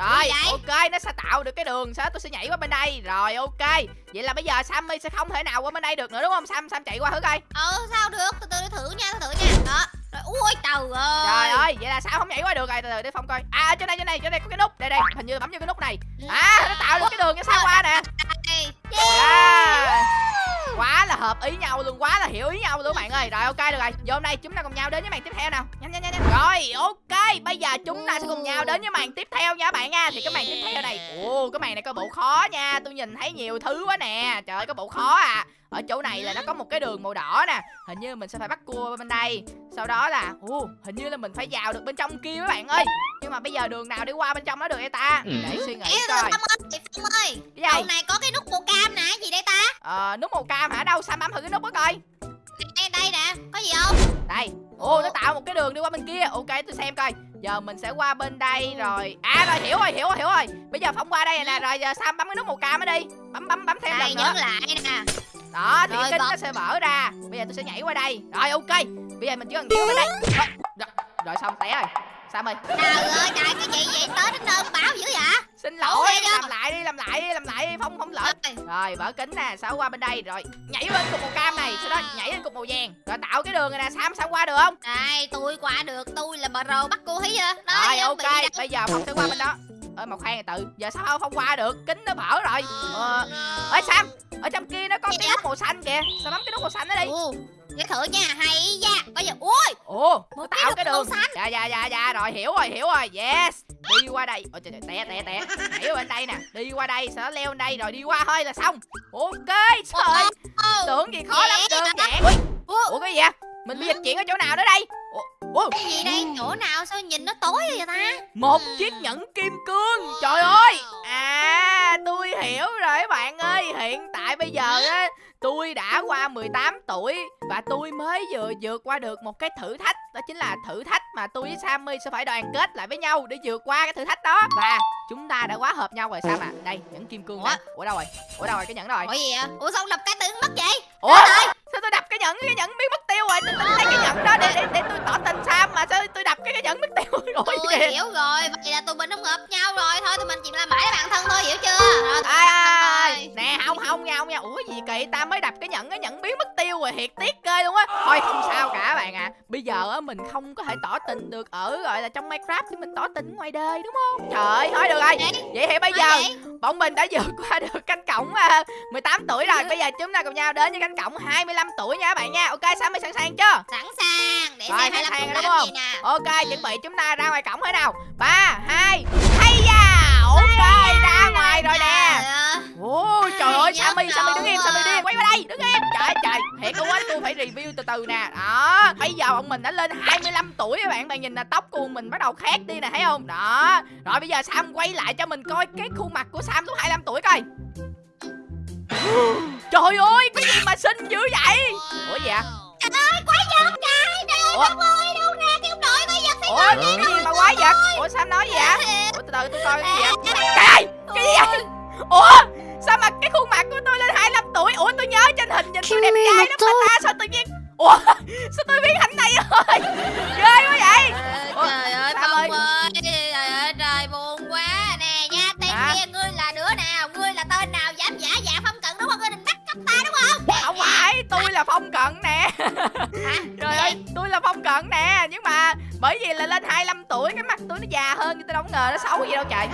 [SPEAKER 2] Rồi, ok, nó sẽ tạo được cái đường Sau đó tôi sẽ nhảy qua bên đây. Rồi, ok. Vậy là bây giờ Sammy sẽ không thể nào qua bên đây được nữa đúng không? Sam, Sam chạy qua thử coi.
[SPEAKER 3] Ờ sao được? Từ từ để thử nha thử nha. Đó. Rồi ui trời ơi.
[SPEAKER 2] Trời ơi, vậy là sao không nhảy qua được rồi. Từ từ để Phong coi. À, chỗ này, chỗ này, chỗ này có cái nút. Đây, đây, hình như bấm vô cái nút này.
[SPEAKER 3] Ừ.
[SPEAKER 2] À, nó tạo được cái đường cho sao qua nè.
[SPEAKER 3] Đây.
[SPEAKER 2] À, quá là hợp ý nhau luôn, quá là hiểu ý nhau luôn các bạn ơi. Rồi, ok, được rồi. Giờ hôm nay chúng ta cùng nhau đến với màn tiếp theo nào. Nhanh nhanh nhanh nhanh. rồi, ok. Bây giờ chúng ta sẽ cùng nhau đến với màn tiếp theo nha các bạn nha. Thì cái màn tiếp theo này, ồ, cái màn này có bộ khó nha. Tôi nhìn thấy nhiều thứ quá nè. Trời ơi có bộ khó à ở chỗ này là nó có một cái đường màu đỏ nè hình như mình sẽ phải bắt cua bên đây. Sau đó là ồ hình như là mình phải vào được bên trong kia các bạn ơi. Nhưng mà bây giờ đường nào đi qua bên trong đó được vậy ta? Để suy nghĩ
[SPEAKER 3] Ê,
[SPEAKER 2] coi.
[SPEAKER 3] Phong ơi, chị Phong ơi,
[SPEAKER 2] cái
[SPEAKER 3] đầu
[SPEAKER 2] gì
[SPEAKER 3] này có cái nút màu cam nè, gì đây ta?
[SPEAKER 2] ờ nút màu cam hả? Đâu sao bấm thử cái nút đó coi.
[SPEAKER 3] Nè, đây nè, có gì không?
[SPEAKER 2] đây. Ô nó tạo một cái đường đi qua bên kia. Ok tôi xem coi. Giờ mình sẽ qua bên đây rồi. À rồi hiểu rồi hiểu rồi hiểu rồi. Bây giờ phong qua đây nè. Rồi giờ sam bấm cái nút màu cam ở đi. Bấm bấm bấm thêm
[SPEAKER 3] Đây,
[SPEAKER 2] lần nữa.
[SPEAKER 3] lại nè.
[SPEAKER 2] Đó thì cái kính nó sẽ mở ra. Bây giờ tôi sẽ nhảy qua đây. Rồi ok. Bây giờ mình chỉ cần nhảy qua bên đây. Rồi, rồi, rồi xong té rồi. Sam ơi
[SPEAKER 3] Trời ơi, trời cái gì vậy? Tới đến nơi báo dữ vậy?
[SPEAKER 2] xin lỗi làm lại đi làm lại đi làm lại đi. Phong không lỡ
[SPEAKER 3] Rồi,
[SPEAKER 2] mở kính nè sao qua bên đây? Rồi nhảy lên cục màu cam này. Sau đó nhảy lên cục màu vàng. Rồi tạo cái đường này nè sam sao qua được không?
[SPEAKER 3] Đây, tôi qua được, tôi là pro bắt cô hí à. Đó,
[SPEAKER 2] rồi ok. bây giờ phong sẽ qua bên đó ơi mà khoan từ giờ sao không qua được? Kính nó mở rồi. Ờ ơi sam ở trong kia nó có cái nút màu xanh kìa. Sao bấm cái nút màu xanh đó đi?
[SPEAKER 3] Để thử nha, hay da. Có gì? Ui,
[SPEAKER 2] ồ nó tạo cái đường.
[SPEAKER 3] xanh.
[SPEAKER 2] dạ dạ dạ dạ rồi hiểu rồi hiểu rồi. Yes đi qua đây. Ôi trời té té té. Nhảy bên đây nè đi qua đây đó leo lên đây rồi đi qua thôi là xong. Ok trời tưởng gì khó lắm đơn giản.
[SPEAKER 3] Ủa?
[SPEAKER 2] cái gì vậy? Mình bị dịch chuyển ở chỗ nào nữa đây ủa,
[SPEAKER 3] cái gì đây? Chỗ nào? Sao nhìn nó tối vậy ta?
[SPEAKER 2] một chiếc nhẫn kim cương. Trời ơi! À tôi hiểu rồi bạn ơi. Hiện tại bây giờ á tôi đã qua 18 tuổi và tôi mới vừa vượt qua được một cái thử thách. Đó chính là thử thách mà tôi với Sammy sẽ phải đoàn kết lại với nhau để vượt qua cái thử thách đó. Và chúng ta đã quá hợp nhau rồi Sam à đây nhẫn kim cương
[SPEAKER 3] Ủa?
[SPEAKER 2] nè. Ủa? Đâu rồi? Ủa đâu rồi? Cái nhẫn rồi?
[SPEAKER 3] Ủa gì vậy? Ủa sao đập cái tưởng mất vậy?
[SPEAKER 2] ủa sao tôi đập cái nhẫn cái nhẫn biến mất tiêu rồi? Tôi tính lấy cái nhẫn đó để để, để tôi tỏ tình Sam mà sao tôi đập cái cái nhẫn mất tiêu rồi?
[SPEAKER 3] Tôi
[SPEAKER 2] kìa
[SPEAKER 3] hiểu rồi, vậy là tụi mình không hợp nhau rồi. Thôi tụi mình chỉ là mãi là bạn thân thôi, hiểu chưa? Rồi,
[SPEAKER 2] ai ai nè không không nha không nha. Ủa gì kỳ ta mới đập cái nhẫn cái nhẫn biến mất tiêu rồi thiệt tiếc ghê luôn á. Thôi không sao cả bạn à. Bây giờ á mình không có thể tỏ tình được ở gọi là trong minecraft thì mình tỏ tình ngoài đời đúng không? Trời ơi thôi được rồi.
[SPEAKER 3] Vậy?
[SPEAKER 2] thì bây giờ bọn mình đã vượt qua được cánh cổng à, 18 tuổi rồi. Bây giờ chúng ta cùng nhau đến với cánh cổng 25 tuổi nha các bạn nha. Ok sao mới sẵn sàng chưa?
[SPEAKER 3] Sẵn sàng Để
[SPEAKER 2] Rồi,
[SPEAKER 3] xem
[SPEAKER 2] sẵn
[SPEAKER 3] 25
[SPEAKER 2] sàng
[SPEAKER 3] phút
[SPEAKER 2] rồi,
[SPEAKER 3] làm
[SPEAKER 2] đúng không?
[SPEAKER 3] gì nè
[SPEAKER 2] ok chuẩn bị chúng ta ra ngoài cổng thế nào? Ba hai hay da! Ok ra ngoài rồi nè.
[SPEAKER 3] Trời ơi.
[SPEAKER 2] Ồ trời ơi Sammy Sammy đứng im Sammy im. Quay qua đây đứng im. Trời ơi, trời thiệt luôn á tôi phải review từ từ nè. Đó bây giờ bọn mình đã lên 25 tuổi các bạn. Bạn nhìn là tóc của mình bắt đầu khác đi nè thấy không? Đó. Rồi bây giờ Sam quay lại cho mình coi cái khuôn mặt của Sam lúc 25 tuổi coi trời ơi cái gì mà xinh dữ vậy? Ủa gì ạ?
[SPEAKER 3] Trời ơi, quái vật trời Trời ơi,
[SPEAKER 2] Ủa?
[SPEAKER 3] ông ơi, đâu nè Cái ông nội quái vật thì
[SPEAKER 2] ủa cái gì mà quái vật? ủa Sam nói gì <laughs> ạ ủa từ từ tôi coi cái gì vậy? trời ơi cái gì vậy? Ủa sao mà cái khuôn mặt của tôi lên 25 tuổi? Ủa tôi nhớ trên hình nhìn tôi đẹp trai lắm mà ta sao tự nhiên ủa <laughs> sao tôi biến thành này rồi? <laughs> Ghê quá vậy. Ủa,
[SPEAKER 3] Trời ơi, Phong
[SPEAKER 2] ơi, tôi là phong cận nè
[SPEAKER 3] Hả?
[SPEAKER 2] trời ơi tôi là phong cận nè nhưng mà bởi vì là lên 25 tuổi cái mặt tôi nó già hơn nhưng tôi đâu ngờ nó xấu gì đâu trời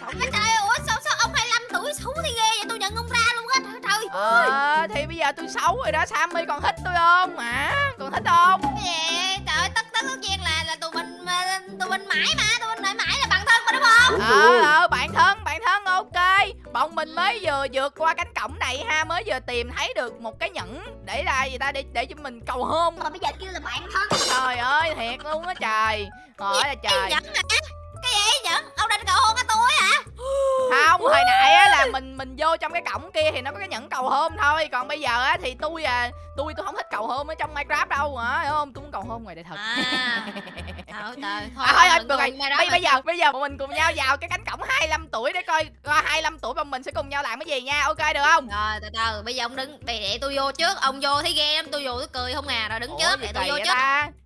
[SPEAKER 2] Ủa?
[SPEAKER 3] Trời ủa sao, sao ông 25 tuổi xấu thì ghê vậy Tôi nhận ông ra luôn á Trời ơi
[SPEAKER 2] ờ thì bây giờ tôi xấu rồi đó Sammy còn thích tôi không hả còn thích không
[SPEAKER 3] Cái gì? Trời ơi, tất tất tất nhiên là là tụi mình mà, tụi mình mãi mà, tụi mình mãi mãi là
[SPEAKER 2] ờ ờ bạn thân bạn thân ok bọn mình mới vừa vượt qua cánh cổng này ha mới vừa tìm thấy được một cái nhẫn để là gì ta để để cho mình cầu hôn
[SPEAKER 3] Mà bây giờ kêu là bạn thân.
[SPEAKER 2] trời ơi thiệt luôn á trời hỏi là trời
[SPEAKER 3] Nhẫn hả? Cái gì nhẫn? Ông định cầu hôn cái tôi hả?
[SPEAKER 2] Không hồi nãy á là mình mình vô trong cái cổng kia thì nó có cái nhẫn cầu hôn thôi. Còn bây giờ á thì tôi à tôi tôi không thích cầu hôn ở trong minecraft đâu. Hả? Hiểu không? Tôi muốn cầu hôn ngoài đời thật.
[SPEAKER 3] À. Trời <laughs> thôi
[SPEAKER 2] à, thôi thôi rồi. bây, giờ bây giờ bọn mình cùng nhau vào cái cánh cổng 25 tuổi để coi coi 25 tuổi bọn mình sẽ cùng nhau làm cái gì nha. Ok được không?
[SPEAKER 3] Rồi từ từ. Bây giờ ông đứng để, để tôi vô trước. Ông vô thấy ghê lắm. Tôi vô tôi cười không à. Rồi đứng trước để tôi vô trước.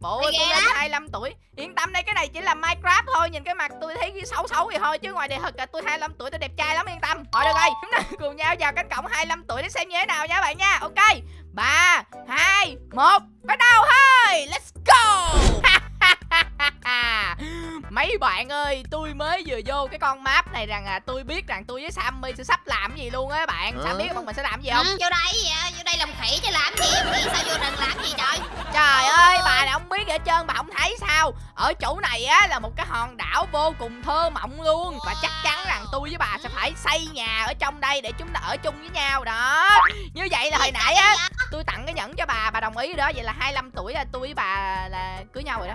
[SPEAKER 2] bộ tôi lên
[SPEAKER 3] lắm.
[SPEAKER 2] 25 tuổi. Yên tâm đây cái này chỉ là minecraft thôi. Nhìn cái mặt tôi thấy xấu xấu vậy thôi chứ ngoài đời thật là tôi 25 tuổi tôi đẹp trai lắm yên tâm. Rồi được rồi. Chúng <laughs> ta cùng nhau vào cánh cổng 25 tuổi để xem như thế nào nha bạn nha. Ok. Ba hai một bắt đầu thôi. Let's go. <laughs> Mấy bạn ơi, tôi mới vừa vô cái con map này rằng à tôi biết rằng tôi với Sammy sẽ sắp làm cái gì luôn á bạn. Sam biết bọn mình sẽ làm gì không?
[SPEAKER 3] ừ, vô đây vậy vô đây làm khỉ chứ làm gì? Em nghĩ sao vô rừng làm gì trời?
[SPEAKER 2] Trời ơi, bà này không biết gì hết trơn, bà không thấy sao? Ở chỗ này á là một cái hòn đảo vô cùng thơ mộng luôn Và chắc chắn tôi với bà sẽ phải xây nhà ở trong đây để chúng ta ở chung với nhau. Đó Như vậy là hồi nãy á, tôi tặng cái nhẫn cho bà, bà đồng ý đó. Vậy là 25 tuổi là tôi với bà là cưới nhau rồi đó.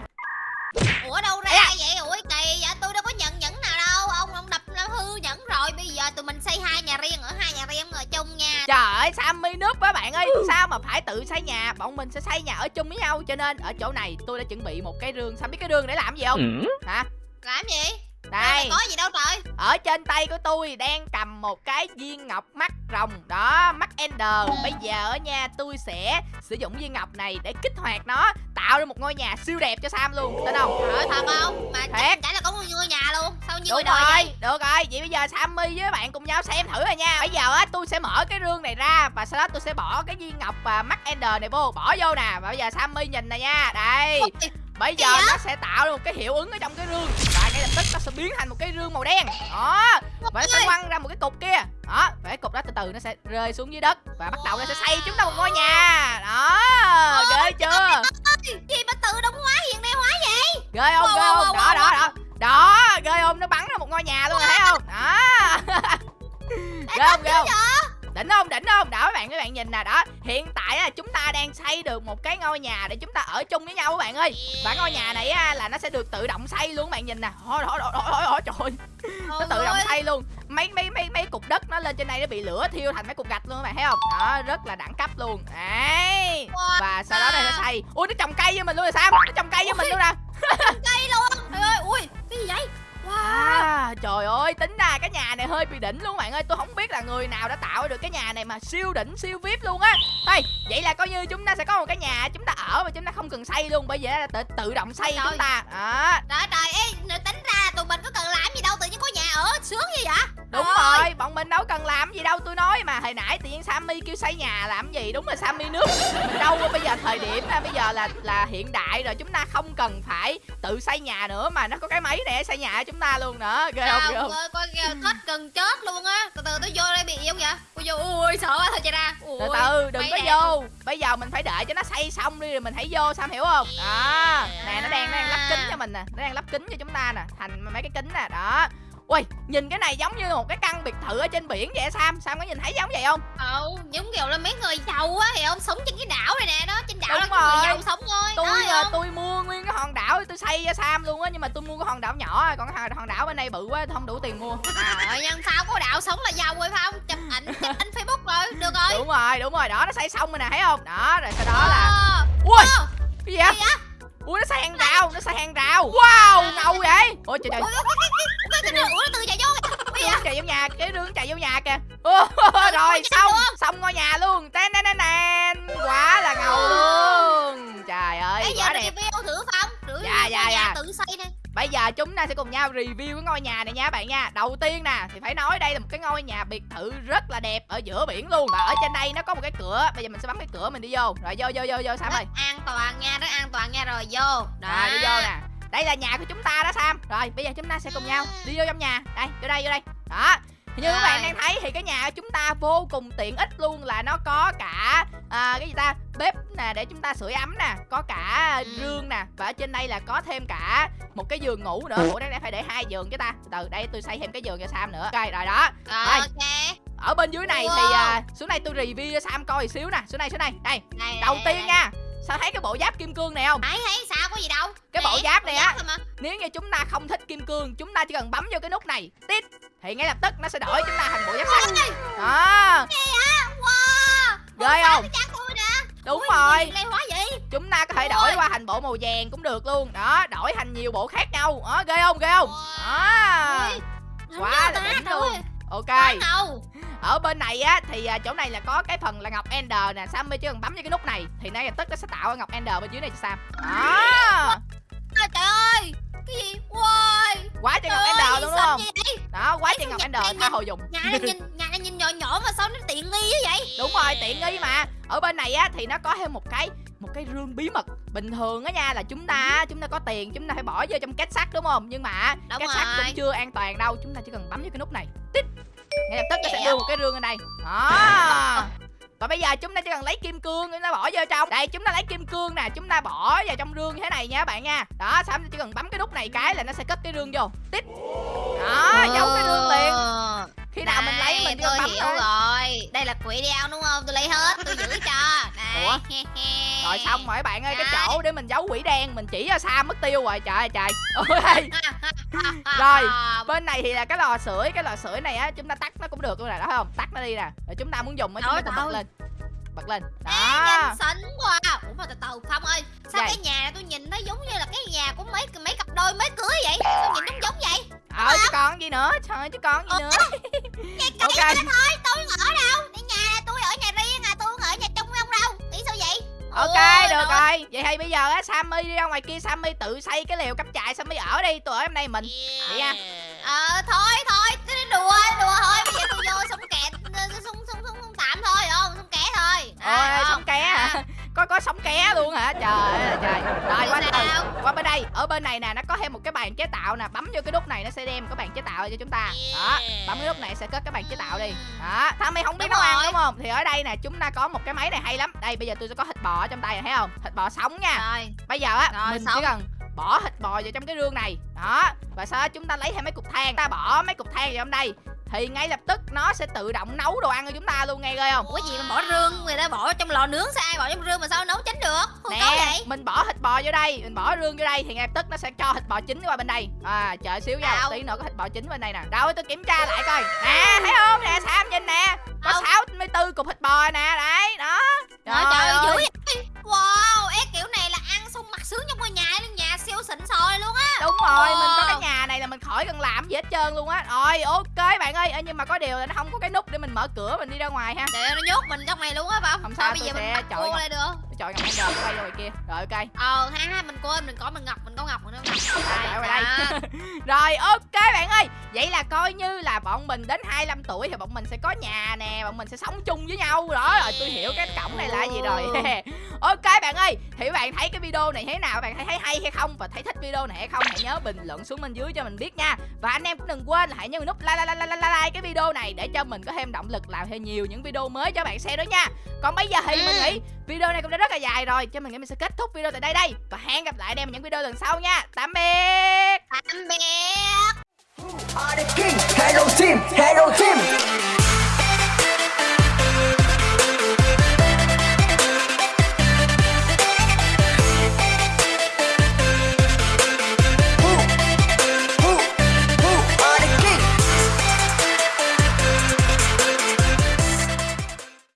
[SPEAKER 3] Ủa đâu ra
[SPEAKER 2] à.
[SPEAKER 3] vậy? Ủa kỳ vậy? Tôi đâu có nhận nhẫn nào đâu. Ông ông đập nó hư nhẫn rồi. Bây giờ tụi mình xây hai nhà riêng ở hai nhà riêng ở chung nha.
[SPEAKER 2] Trời ơi, Sammy núp á bạn ơi. Sao mà phải tự xây nhà, bọn mình sẽ xây nhà ở chung với nhau. Cho nên ở chỗ này tôi đã chuẩn bị một cái rương. Sam biết cái rương để làm gì không? Hả?
[SPEAKER 3] làm gì
[SPEAKER 2] Đây.
[SPEAKER 3] Có gì đâu trời.
[SPEAKER 2] Ở trên tay của tôi đang cầm một cái viên ngọc mắt rồng. Đó, mắt Ender. Bây giờ á nha, tôi sẽ sử dụng viên ngọc này để kích hoạt nó Tạo ra một ngôi nhà siêu đẹp cho Sam luôn. Tin không?
[SPEAKER 3] trời thật không? Mà
[SPEAKER 2] Thiệt.
[SPEAKER 3] chắn là có một ngôi nhà luôn. Sao người đời
[SPEAKER 2] rồi,
[SPEAKER 3] vậy
[SPEAKER 2] được rồi. Vậy bây giờ Sammy với bạn cùng nhau xem thử rồi nha. Bây giờ á, tôi sẽ mở cái rương này ra Và sau đó tôi sẽ bỏ cái viên ngọc và mắt Ender này vô. Bỏ vô nè. Và bây giờ Sammy nhìn nè nha. Đây Bây giờ nó sẽ tạo ra một cái hiệu ứng ở trong cái rương. Và ngay lập tức nó sẽ biến thành một cái rương màu đen. Đó. Và nó sẽ quăng ra một cái cục kia. Đó. Và cái cục đó từ từ nó sẽ rơi xuống dưới đất Và bắt đầu nó sẽ xây chúng ta một ngôi nhà. Đó. Ghê chưa?
[SPEAKER 3] gì mà tự động hóa hiện đại hóa vậy?
[SPEAKER 2] Ghê không ghê không? Đó đó đó. Đó. Ghê không? Nó bắn ra một ngôi nhà luôn thấy không? Đó. Ghê không ghê không đỉnh không? Đỉnh không? Đó các bạn các bạn nhìn nè đó. Hiện tại á, chúng ta đang xây được một cái ngôi nhà để chúng ta ở chung với nhau các bạn ơi. Và ngôi nhà này á, là nó sẽ được tự động xây luôn các bạn nhìn nè. Đó đó đó, đó, trời ơi. Nó tự động xây luôn. Mấy mấy mấy mấy cục đất nó lên trên đây nó bị lửa thiêu thành mấy cục gạch luôn các bạn thấy không? Đó rất là đẳng cấp luôn. Đấy. Và sau đó này nó xây. Ui nó trồng cây với mình luôn rồi sao nó trồng cây với mình luôn nè.
[SPEAKER 3] Cây luôn
[SPEAKER 2] À, trời ơi, tính ra cái nhà này hơi bị đỉnh luôn bạn ơi. Tôi không biết là người nào đã tạo được cái nhà này mà siêu đỉnh, siêu vip luôn á. Thôi, vậy là coi như chúng ta sẽ có một cái nhà chúng ta ở mà chúng ta không cần xây luôn. Bây giờ là tự, tự động xây chúng ta. Đó,
[SPEAKER 3] trời trời ê tính ra tụi mình có cần làm gì đâu tự ở sướng như vậy?
[SPEAKER 2] Đúng
[SPEAKER 3] ơi.
[SPEAKER 2] rồi, bọn mình đâu cần làm gì đâu Tôi nói mà hồi nãy tự nhiên Sammy kêu xây nhà làm gì? Đúng là Sammy nước. Đâu bây giờ thời điểm bây giờ là là hiện đại rồi Chúng ta không cần phải tự xây nhà nữa Mà nó có cái máy để xây nhà cho chúng ta luôn nữa. Ghê không, ghê không?
[SPEAKER 3] ơi, coi kìa, thích gần chết luôn á. Từ từ tôi vô đây bị gì không vậy? Tôi vô, ui sợ quá thôi chạy ra. Ui,
[SPEAKER 2] từ từ đừng có vô. bây giờ mình phải đợi cho nó xây xong đi rồi mình hãy vô sam hiểu không? Đó. Nè nó đang nó đang lắp kính cho mình nè nó đang lắp kính cho chúng ta nè thành mấy cái kính nè đó ui nhìn cái này giống như một cái căn biệt thự ở trên biển vậy sam. Sam có nhìn thấy giống vậy không?
[SPEAKER 3] Ờ, giống kiểu là mấy người giàu á Thì ông sống trên cái đảo này nè đó Trên đảo
[SPEAKER 2] Đúng
[SPEAKER 3] là có người
[SPEAKER 2] rồi.
[SPEAKER 3] giàu sống thôi
[SPEAKER 2] tôi
[SPEAKER 3] đó, không?
[SPEAKER 2] tôi mua nguyên cái hòn đảo tôi xây cho sam luôn á nhưng mà tôi mua cái hòn đảo nhỏ còn cái hòn- đảo bên đây bự quá không đủ tiền mua.
[SPEAKER 3] Trời ơi, nhân sao có đạo sống là giàu rồi phải không? Chụp ảnh, chụp <laughs> ảnh Facebook rồi Được rồi.
[SPEAKER 2] Đúng rồi đúng rồi đó nó xây xong rồi nè thấy không? Đó rồi sau đó là
[SPEAKER 3] Ờ,
[SPEAKER 2] ui!
[SPEAKER 3] Ờ,
[SPEAKER 2] cái gì vậy?
[SPEAKER 3] Gì vậy?
[SPEAKER 2] Ui nó xây hàng rào nó xây hàng rào. Wow ngầu vậy? ôi trời trời.
[SPEAKER 3] ủa nó từ chạy vô. Vậy?
[SPEAKER 2] chạy vô nhà cái rương chạy vô nhà kìa. Ô, rồi xong xong ngôi nhà luôn. Tên tên tên tên quá là ngầu luôn. Trời ơi
[SPEAKER 3] Bây giờ
[SPEAKER 2] quá
[SPEAKER 3] nó
[SPEAKER 2] đẹp.
[SPEAKER 3] thử không? Thử
[SPEAKER 2] Dạ, dạ, dạ.
[SPEAKER 3] tự xây nè
[SPEAKER 2] bây giờ chúng ta sẽ cùng nhau review cái ngôi nhà này nha bạn nha. Đầu tiên nè thì phải nói đây là một cái ngôi nhà biệt thự rất là đẹp ở giữa biển luôn. Và ở trên đây nó có một cái cửa. Bây giờ mình sẽ bấm cái cửa mình đi vô. Rồi vô vô vô vô sam ơi.
[SPEAKER 3] an toàn nha rất an toàn nha. Rồi vô.
[SPEAKER 2] Rồi đi vô nè. Đây là nhà của chúng ta đó sam. Rồi bây giờ chúng ta sẽ cùng nhau đi vô trong nhà. Đây vô đây vô đây. Đó như các bạn đang thấy thì cái nhà của chúng ta vô cùng tiện ích luôn là nó có cả à, cái gì ta bếp nè để chúng ta sưởi ấm nè có cả
[SPEAKER 3] Ừ.
[SPEAKER 2] rương nè và ở trên đây là có thêm cả một cái giường ngủ nữa. Ủa đây phải để hai giường chứ ta. Từ từ đây tôi xây thêm cái giường cho sam nữa. Ok rồi đó.
[SPEAKER 3] Rồi,
[SPEAKER 2] Rồi.
[SPEAKER 3] ok.
[SPEAKER 2] Ở bên dưới này thì à, xuống đây tôi review cho sam coi xíu nè. Xuống đây xuống đây. Đây
[SPEAKER 3] Này,
[SPEAKER 2] đầu
[SPEAKER 3] này,
[SPEAKER 2] tiên
[SPEAKER 3] này.
[SPEAKER 2] nha. Sao thấy cái bộ giáp kim cương này không?
[SPEAKER 3] Thấy thấy sao có gì đâu.
[SPEAKER 2] Cái bộ
[SPEAKER 3] Nè,
[SPEAKER 2] giáp này
[SPEAKER 3] bộ
[SPEAKER 2] á. nếu như chúng ta không thích kim cương chúng ta chỉ cần bấm vô cái nút này. Tít thì ngay lập tức nó sẽ đổi chúng ta thành bộ giáp sắt đó. Ghê không? đúng rồi. chúng ta có thể đổi qua thành bộ màu vàng cũng được luôn. Đó đổi thành nhiều bộ khác nhau. Đó ghê không? Ghê không? Đó. Quá là đỉnh luôn. ok. Ở bên này á thì à, chỗ này là có cái phần là ngọc ender nè. Sammy chỉ cần bấm vào cái nút này thì ngay lập tức nó sẽ tạo ra ngọc ender bên dưới này cho sam. Đó
[SPEAKER 3] à, trời ơi. Cái gì? Ui,
[SPEAKER 2] quá trời ngọc ender luôn đúng không? Đó quá trời ngọc ender tha hồ dùng.
[SPEAKER 3] nhà này nhìn nhà này nhìn nhỏ nhỏ mà sao nó tiện nghi như vậy?
[SPEAKER 2] Đúng rồi tiện nghi mà. Ở bên này á thì nó có thêm một cái một cái rương bí mật bình thường á nha là chúng ta chúng ta có tiền chúng ta phải bỏ vô trong két sắt đúng không? Nhưng mà
[SPEAKER 3] Đúng
[SPEAKER 2] két sắt cũng chưa an toàn đâu chúng ta chỉ cần bấm vào cái nút này. Tích. Ngay lập tức nó sẽ đưa một cái rương ở đây. Đó và bây giờ chúng ta chỉ cần lấy kim cương chúng ta bỏ vô trong. Đây chúng ta lấy kim cương nè chúng ta bỏ vào trong rương như thế này nha các bạn nha. Đó xong chỉ cần bấm cái nút này cái là nó sẽ cất cái rương vô. Tích đó giấu cái rương liền.
[SPEAKER 3] Ờ.
[SPEAKER 2] khi nào mình lấy mình
[SPEAKER 3] tôi
[SPEAKER 2] bấm
[SPEAKER 3] hiểu
[SPEAKER 2] thôi.
[SPEAKER 3] rồi. Đây là quỷ đeo đúng không? Tôi lấy hết tôi giữ cho. Này
[SPEAKER 2] Ủa? rồi xong rồi bạn ơi cái chỗ để mình giấu quỷ đen mình chỉ cho Sam mất tiêu rồi. Trời ơi trời.
[SPEAKER 3] À, <laughs>
[SPEAKER 2] Rồi. bên này thì là cái lò sưởi cái lò sưởi này á chúng ta tắt nó cũng được luôn nè đó thấy không? Tắt nó đi nè rồi chúng ta muốn dùng á chúng ta bật lên. Bật lên.
[SPEAKER 3] Ê,
[SPEAKER 2] đó.
[SPEAKER 3] nhìn xinh quá. Ủa mà từ từ phong ơi sao
[SPEAKER 2] Vậy?
[SPEAKER 3] cái nhà này tôi nhìn nó giống như là cái nhà của mấy mấy cặp đôi mới cưới vậy? Sao nhìn giống giống vậy?
[SPEAKER 2] Ờ chứ còn gì nữa? Trời chứ còn gì nữa? <laughs>
[SPEAKER 3] cái cái
[SPEAKER 2] ok
[SPEAKER 3] thôi tôi ở đâu. Cái nhà này tôi ở nhà riêng
[SPEAKER 2] ok
[SPEAKER 3] Ôi,
[SPEAKER 2] được
[SPEAKER 3] trời
[SPEAKER 2] rồi. Vậy thì bây giờ á sammy đi ra ngoài kia sammy tự xây cái lều cắm trại sammy ở đi. Tôi ở trong đây mình vậy nha
[SPEAKER 3] Ờ thôi thôi. Đùa đùa thôi. Bây giờ tôi vô xong kẹt xong xong xong xong tạm thôi. Không xong kẻ thôi.
[SPEAKER 2] Ôi
[SPEAKER 3] À,
[SPEAKER 2] sống
[SPEAKER 3] không?
[SPEAKER 2] ké hả có có sống ké luôn hả? Trời ơi trời. Rồi qua từ qua bên đây. Ở bên này nè nó một cái bàn chế tạo nè bấm vô cái nút này nó sẽ đem cái bàn chế tạo cho chúng ta. Đó bấm cái nút này sẽ cất cái bàn chế tạo đi. Đó thằng mày không biết nấu ăn đúng không? Thì ở đây nè chúng ta có một cái máy này hay lắm. Đây bây giờ tôi sẽ có thịt bò trong tay này thấy không? Thịt bò sống nha.
[SPEAKER 3] Rồi.
[SPEAKER 2] Bây giờ á
[SPEAKER 3] Rồi,
[SPEAKER 2] mình
[SPEAKER 3] sống.
[SPEAKER 2] chỉ cần bỏ thịt bò vào trong cái rương này. Đó và sau đó chúng ta lấy thêm mấy cục than. Ta bỏ mấy cục than vào trong đây thì ngay lập tức nó sẽ tự động nấu đồ ăn cho chúng ta luôn nghe ghê không?
[SPEAKER 3] Ủa gì mà bỏ rương? Người ta bỏ trong lò nướng sao ai bỏ trong rương mà sao nấu chín được? Không có
[SPEAKER 2] nè
[SPEAKER 3] vậy?
[SPEAKER 2] mình bỏ thịt bò vô đây mình bỏ rương vô đây thì ngay lập tức nó sẽ cho thịt bò chín qua bên đây. À chờ xíu nha tí nữa có thịt bò chín bên đây nè. Đâu tôi kiểm tra lại coi. Nè thấy không? Nè sam nhìn nè. Có
[SPEAKER 3] Đâu?
[SPEAKER 2] 64 cục thịt bò nè đấy đó.
[SPEAKER 3] Trời trời ơi dữ vậy. Wow ế kiểu này mặt sướng trong ngôi nhà luôn nhà siêu xịn sò luôn á.
[SPEAKER 2] Đúng rồi
[SPEAKER 3] Wow.
[SPEAKER 2] mình có cái nhà này là mình khỏi cần làm gì hết trơn luôn á. Rồi ok bạn ơi nhưng mà có điều là nó không có cái nút để mình mở cửa mình đi ra ngoài ha.
[SPEAKER 3] Để nó nhốt mình trong này luôn á phong
[SPEAKER 2] Không sao,
[SPEAKER 3] bây giờ mình
[SPEAKER 2] sẽ
[SPEAKER 3] bắt
[SPEAKER 2] chọi
[SPEAKER 3] lại được
[SPEAKER 2] chọn ngọc ender quay ngoài kia. Rồi ok.
[SPEAKER 3] Ờ ha ha mình quên mình có mình ngọc mình có ngọc mình có ngọc.
[SPEAKER 2] Đây <laughs> rồi ok bạn ơi. Vậy là coi như là bọn mình đến 25 tuổi thì bọn mình sẽ có nhà nè bọn mình sẽ sống chung với nhau. Đó rồi tôi hiểu cái cổng này là gì rồi <laughs> ok bạn ơi thì bạn thấy cái video này thế nào? Bạn thấy thấy hay hay không? Và thấy thích video này hay không? Hãy nhớ bình luận xuống bên dưới cho mình biết nha. Và anh em cũng đừng quên là hãy nhấn nút like like like like like, like cái video này để cho mình có thêm động lực làm thêm nhiều những video mới cho bạn xem đó nha. Còn bây giờ thì mình
[SPEAKER 3] Ừ.
[SPEAKER 2] nghĩ video này cũng đã rất là dài rồi. Cho mình nghĩ mình sẽ kết thúc video tại đây đây. Và hẹn gặp lại anh em ở những video lần sau nha. Tạm biệt.
[SPEAKER 3] Tạm biệt.
[SPEAKER 4] Hello team, hello team